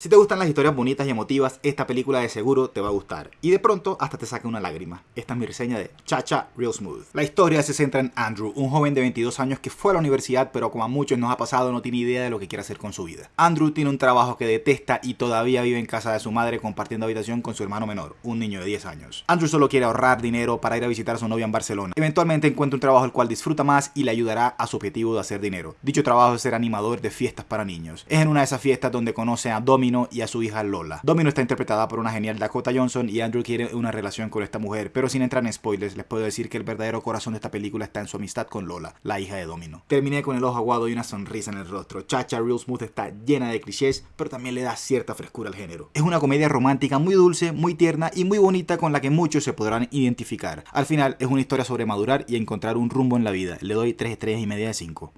Si te gustan las historias bonitas y emotivas, esta película de seguro te va a gustar. Y de pronto hasta te saca una lágrima. Esta es mi reseña de Chacha Real Smooth. La historia se centra en Andrew, un joven de 22 años que fue a la universidad, pero como a muchos nos ha pasado, no tiene idea de lo que quiere hacer con su vida. Andrew tiene un trabajo que detesta y todavía vive en casa de su madre compartiendo habitación con su hermano menor, un niño de 10 años. Andrew solo quiere ahorrar dinero para ir a visitar a su novia en Barcelona. Eventualmente encuentra un trabajo el cual disfruta más y le ayudará a su objetivo de hacer dinero. Dicho trabajo es ser animador de fiestas para niños. Es en una de esas fiestas donde conoce a Domino y a su hija Lola. Domino está interpretada por una genial Dakota Johnson y Andrew quiere una relación con esta mujer, pero sin entrar en spoilers, les puedo decir que el verdadero corazón de esta película está en su amistad con Lola, la hija de Domino. Terminé con el ojo aguado y una sonrisa en el rostro. Chacha Real Smooth está llena de clichés, pero también le da cierta frescura al género. Es una comedia romántica muy dulce, muy tierna y muy bonita con la que muchos se podrán identificar. Al final es una historia sobre madurar y encontrar un rumbo en la vida. Le doy 3 estrellas y media de 5.